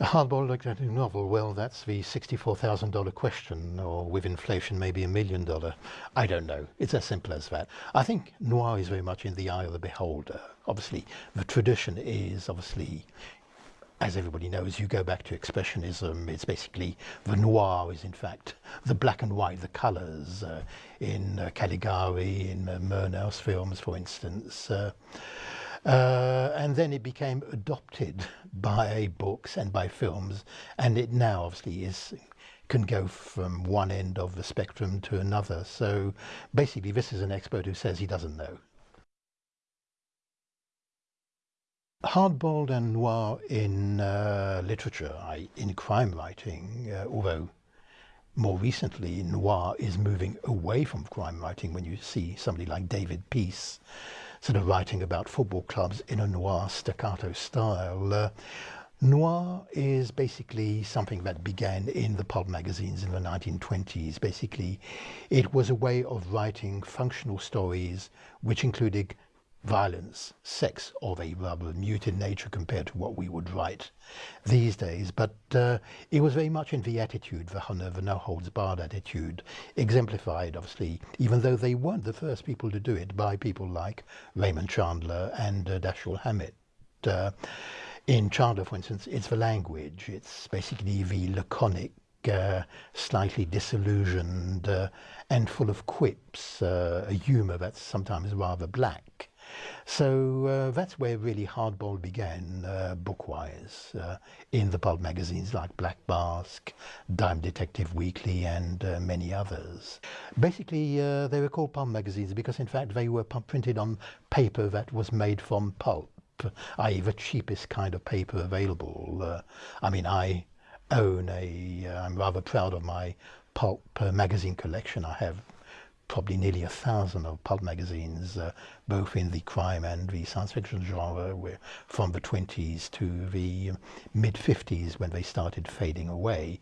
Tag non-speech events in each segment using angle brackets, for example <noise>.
A hardboiled detective novel, well, that's the $64,000 question, or with inflation, maybe a million dollar. I don't know. It's as simple as that. I think noir is very much in the eye of the beholder. Obviously, the tradition is obviously, as everybody knows, you go back to Expressionism. It's basically the noir is, in fact, the black and white, the colours uh, in uh, Caligari, in uh, Murnau's films, for instance. Uh, uh, and then it became adopted <laughs> by books and by films, and it now obviously is can go from one end of the spectrum to another. So basically, this is an expert who says he doesn't know. Hardboiled and noir in uh, literature, in crime writing, uh, although more recently noir is moving away from crime writing when you see somebody like David Peace sort of writing about football clubs in a noir staccato style. Uh, noir is basically something that began in the pulp magazines in the 1920s. Basically, it was a way of writing functional stories which included violence, sex of a rather muted nature compared to what we would write these days. But uh, it was very much in the attitude, the, the no holds barred attitude, exemplified, obviously, even though they weren't the first people to do it, by people like Raymond Chandler and uh, Dashiell Hammett. Uh, in Chandler, for instance, it's the language. It's basically the laconic uh, slightly disillusioned uh, and full of quips, uh, a humour that's sometimes rather black. So uh, that's where really hardboiled began, uh, book-wise, uh, in the pulp magazines like Black Mask, Dime Detective Weekly, and uh, many others. Basically, uh, they were called pulp magazines because, in fact, they were printed on paper that was made from pulp, i.e. the cheapest kind of paper available. Uh, I mean, I own a, I'm rather proud of my pulp magazine collection. I have probably nearly a thousand of pulp magazines, uh, both in the crime and the science fiction genre, from the 20s to the mid 50s when they started fading away.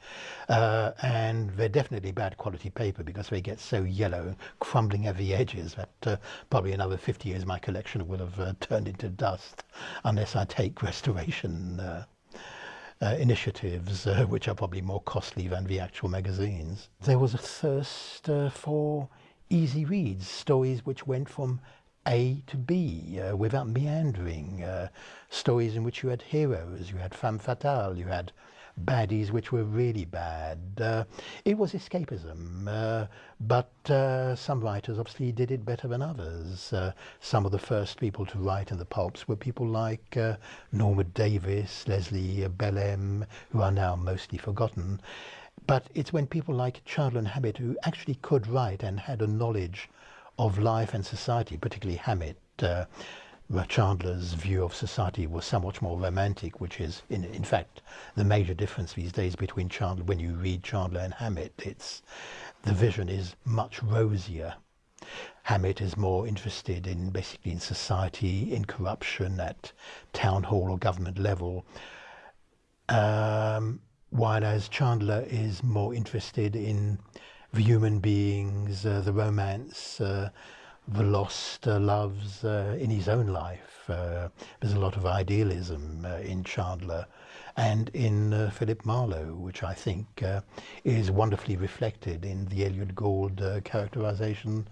Uh, and they're definitely bad quality paper because they get so yellow, crumbling at the edges that uh, probably another 50 years my collection will have uh, turned into dust unless I take <laughs> restoration. Uh, uh, initiatives, uh, which are probably more costly than the actual magazines. There was a thirst uh, for easy reads, stories which went from A to B uh, without meandering, uh, stories in which you had heroes, you had femme fatale, you had baddies which were really bad. Uh, it was escapism, uh, but uh, some writers obviously did it better than others. Uh, some of the first people to write in the pulps were people like Norbert Davis, Leslie Bellem, who are now mostly forgotten. But it's when people like Chandler and Hammett, who actually could write and had a knowledge of life and society, particularly Hammett, uh, Chandler's view of society was somewhat more romantic, which is, in, in fact, the major difference these days between Chandler, when you read Chandler and Hammett, it's, the vision is much rosier. Hammett is more interested in basically in society, in corruption at town hall or government level. Um, while as Chandler is more interested in the human beings, uh, the romance, uh, the lost uh, loves uh, in his own life. Uh, there's a lot of idealism uh, in Chandler and in Philip Marlowe, which I think is wonderfully reflected in the Elliott Gould characterization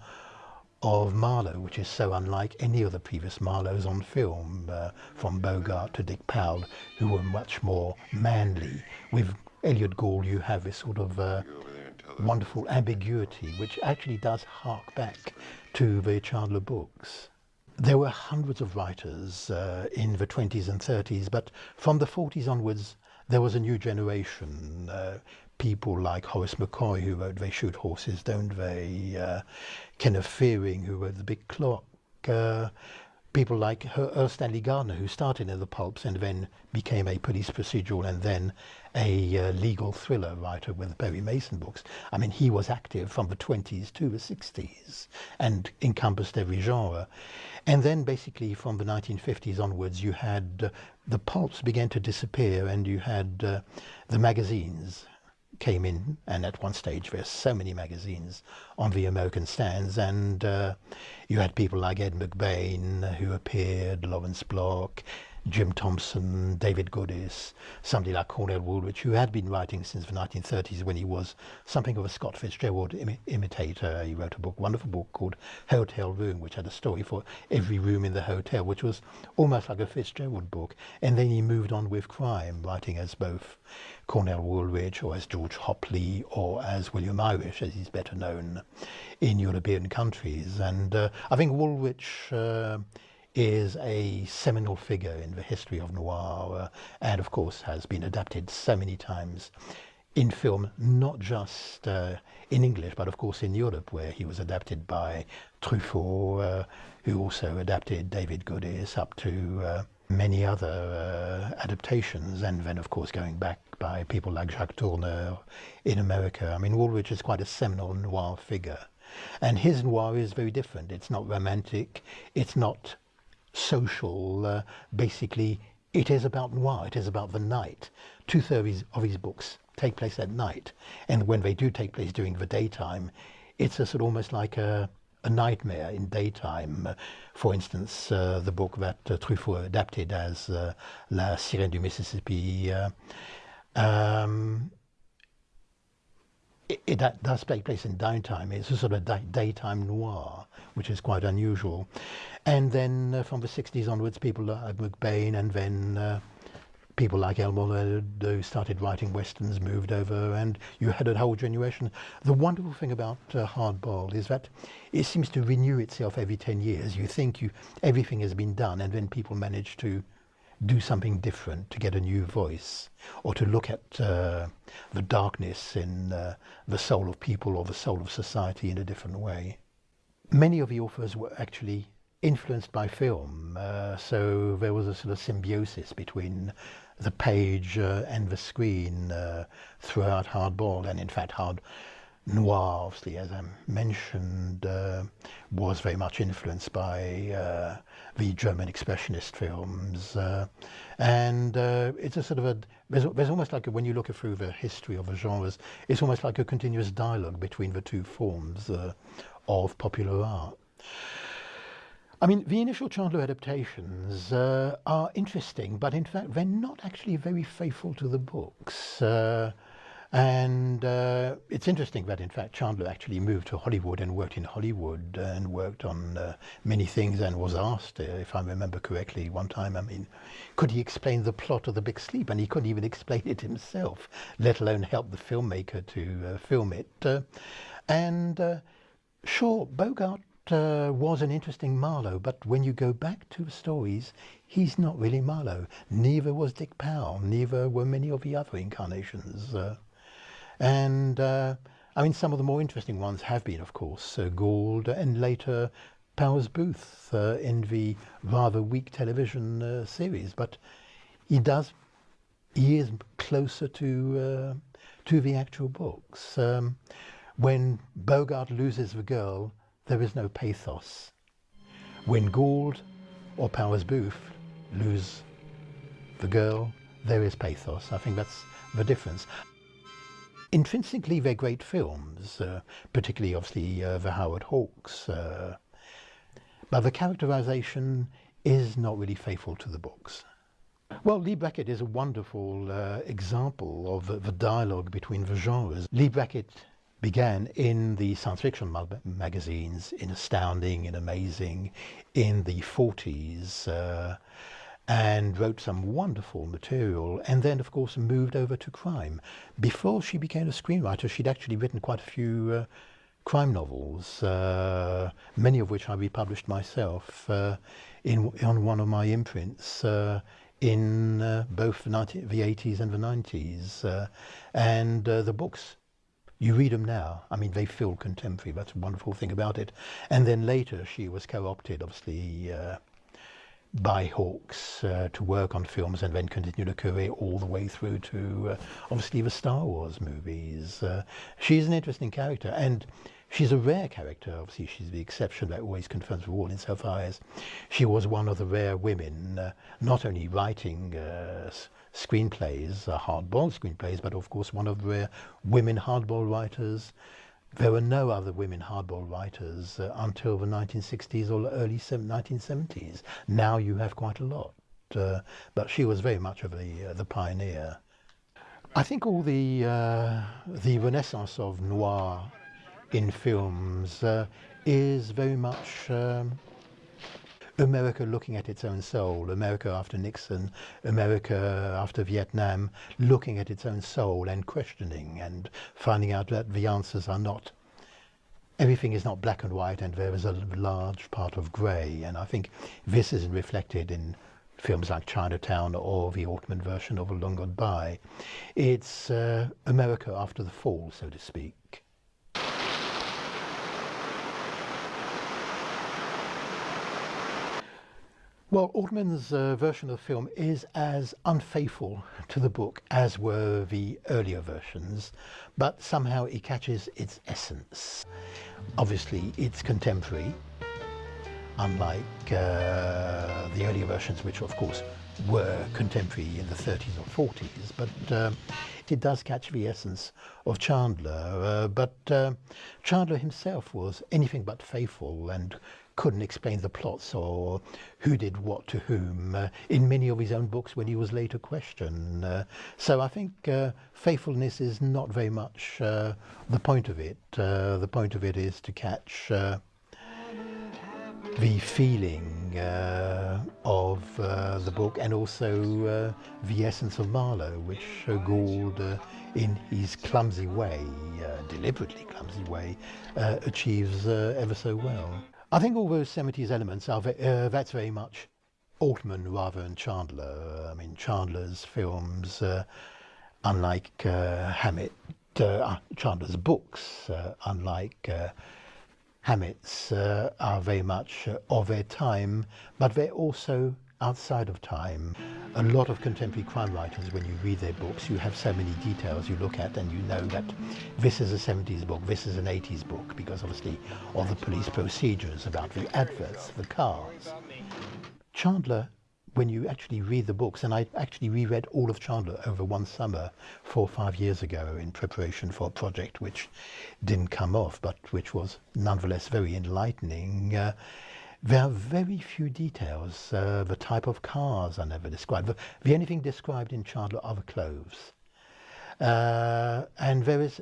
of Marlowe, which is so unlike any of the previous Marlowes on film, uh, from Bogart to Dick Powell, who were much more manly. With Elliott Gould, you have this sort of uh, wonderful ambiguity, which actually does hark back to the Chandler books. There were hundreds of writers uh, in the 20s and 30s, but from the 40s onwards, there was a new generation. Uh, people like Horace McCoy, who wrote They Shoot Horses, Don't They? Uh, Kenneth Fearing, who wrote The Big Clock. Uh, people like Erle Stanley Gardner, who started in the pulps and then became a police procedural and then a uh, legal thriller writer with Perry Mason books. I mean, he was active from the 20s to the 60s and encompassed every genre. And then basically from the 1950s onwards, you had uh, the pulps began to disappear and you had uh, the magazines came in, and at one stage there's so many magazines on the American stands, and uh, you had people like Ed McBain who appeared, Lawrence Block, Jim Thompson, David Goodis, somebody like Cornell Woolrich, who had been writing since the 1930s when he was something of a Scott Fitzgerald Im imitator. He wrote a book, wonderful book called Hotel Room, which had a story for every room in the hotel, which was almost like a Fitzgerald book. And then he moved on with crime, writing as both Cornell Woolrich or as George Hopley or as William Irish, as he's better known in European countries. And uh, I think Woolrich uh, is a seminal figure in the history of noir uh, and of course has been adapted so many times in film, not just uh, in English, but of course in Europe, where he was adapted by Truffaut, uh, who also adapted David Goodis up to uh, many other uh, adaptations, and then of course going back by people like Jacques Tourneur in America. I mean, Woolrich is quite a seminal noir figure. And his noir is very different. It's not romantic. It's not social. Uh, basically, it is about noir. It is about the night. Two-thirds of his books take place at night. And when they do take place during the daytime, it's a sort of almost like a, a nightmare in daytime. For instance, uh, the book that uh, Truffaut adapted as uh, La Sirène du Mississippi. Uh, um, it, it, does take place in daytime. It's a sort of day, daytime noir, which is quite unusual. And then uh, from the 60s onwards, people like McBain and then uh, people like Elmore who started writing westerns moved over and you had a whole generation. The wonderful thing about uh, Hardboiled is that it seems to renew itself every 10 years. You think you everything has been done and then people manage to do something different, to get a new voice, or to look at uh, the darkness in uh, the soul of people or the soul of society in a different way. Many of the authors were actually influenced by film, uh, so there was a sort of symbiosis between the page uh, and the screen uh, throughout Hardball, and in fact Hard noir, obviously, as I mentioned, uh, was very much influenced by uh, the German expressionist films. Uh, and uh, it's a sort of a, there's, there's almost like a, when you look through the history of the genres, it's almost like a continuous dialogue between the two forms uh, of popular art. I mean, the initial Chandler adaptations uh, are interesting, but in fact, they're not actually very faithful to the books. And uh, it's interesting that, in fact, Chandler actually moved to Hollywood and worked in Hollywood and worked on uh, many things and was asked, uh, if I remember correctly, one time, I mean, could he explain the plot of The Big Sleep? And he couldn't even explain it himself, let alone help the filmmaker to uh, film it. Uh, and uh, sure, Bogart uh, was an interesting Marlowe, but when you go back to the stories, he's not really Marlowe. Neither was Dick Powell, neither were many of the other incarnations. Uh, and uh, I mean, some of the more interesting ones have been, of course, uh, Gould and later Powers Boothe uh, in the rather weak television uh, series. But he does, he is closer to, uh, to the actual books. Um, when Bogart loses the girl, there is no pathos. When Gould or Powers Boothe lose the girl, there is pathos. I think that's the difference. Intrinsically, they're great films, uh, particularly, obviously, uh, the Howard Hawks. Uh, but the characterization is not really faithful to the books. Well, Leigh Brackett is a wonderful uh, example of the dialogue between the genres. Leigh Brackett began in the science fiction magazines, in Astounding, in Amazing, in the 40s. And wrote some wonderful material and then of course moved over to crime. Before she became a screenwriter she'd actually written quite a few uh, crime novels, uh, many of which I republished myself uh, in, on one of my imprints uh, in uh, both the, 90, the 80s and the 90s. Uh, and the books you read them now. I mean, they feel contemporary. That's a wonderful thing about it. And then later, she was co-opted, obviously, uh, by Hawks uh, to work on films and then continued a career all the way through to uh, obviously the Star Wars movies. Uh, she's an interesting character and she's a rare character. Obviously, she's the exception that always confirms the rule insofar as she was one of the rare women, uh, not only writing uh, screenplays, uh, hardboiled screenplays, but of course one of the rare women hardboiled writers there were no other women hardboiled writers uh, until the 1960s or early 1970s. Now you have quite a lot. uh, but she was very much of the uh, the pioneer. I think all the uh, the renaissance of noir in films uh, is very much um, America looking at its own soul, America after Nixon, America after Vietnam, looking at its own soul and questioning and finding out that the answers are not, everything is not black and white and there is a large part of grey. And I think this is reflected in films like Chinatown or the Altman version of A Long Goodbye. It's uh, America after the fall, so to speak. Well, Altman's uh, version of the film is as unfaithful to the book as were the earlier versions, but somehow it catches its essence. Obviously, it's contemporary, unlike uh, the earlier versions, which of course were contemporary in the 30s or 40s, but uh, it does catch the essence of Chandler. Uh, but uh, Chandler himself was anything but faithful and couldn't explain the plots or who did what to whom uh, in many of his own books when he was later questioned. Uh, so I think uh, faithfulness is not very much uh, the point of it. Uh, the point of it is to catch uh, the feeling of the book and also the essence of Marlowe, which Gould in his clumsy way, deliberately clumsy way, achieves ever so well. I think all those 70s elements are uh, that's very much Altman rather than Chandler. I mean, Chandler's films, uh, unlike uh, Hammett, uh, uh, Chandler's books, uh, unlike Hammett's, are very much of their time, but they're also outside of time. A lot of contemporary crime writers, when you read their books, you have so many details you look at and you know that this is a 70s book, this is an 80s book, because obviously of the police procedures about the adverts, the cars. Chandler, when you actually read the books, and I actually reread all of Chandler over one summer four or five years ago in preparation for a project which didn't come off, but which was nonetheless very enlightening. Uh, there are very few details. Uh, the type of cars are never described. The, the only thing described in Chandler are the clothes. Uh, and there is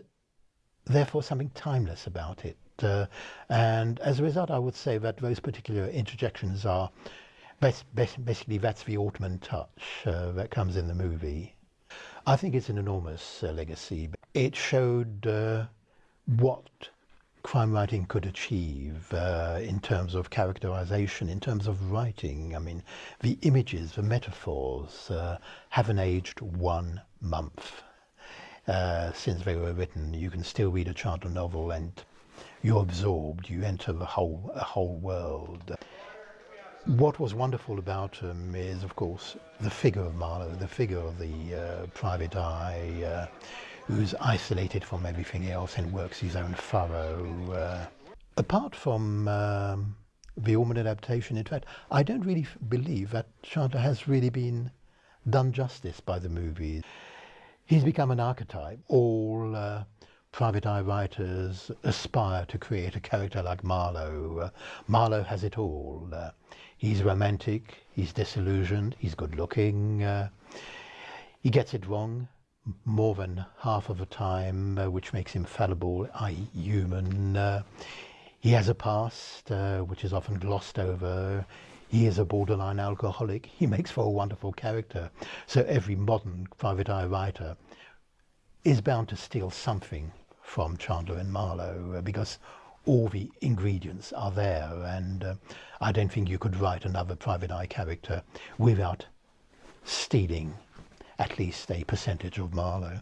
therefore something timeless about it. Uh, and as a result, I would say that those particular interjections are basically that's the Altman touch uh, that comes in the movie. I think it's an enormous uh, legacy. It showed uh, what crime writing could achieve uh, in terms of characterization, in terms of writing. I mean, the images, the metaphors uh, haven't aged one month uh, since they were written. You can still read a Chandler novel and you're absorbed, you enter the whole, a whole world. What was wonderful about him is, of course, the figure of Marlowe, the figure of the uh, private eye, uh, who's isolated from everything else and works his own furrow. Uh, apart from um, the Altman adaptation, in fact, I don't really believe that Chandler has really been done justice by the movie. He's become an archetype. All uh, private eye writers aspire to create a character like Marlowe. Uh, Marlowe has it all. Uh, he's romantic, he's disillusioned, he's good looking, uh, he gets it wrong, more than half of the time, uh, which makes him fallible, i.e. human. Uh, he has a past, uh, which is often glossed over. He is a borderline alcoholic. He makes for a wonderful character. So every modern private eye writer is bound to steal something from Chandler and Marlowe uh, because all the ingredients are there. And uh, I don't think you could write another private eye character without stealing at least a percentage of Marlowe.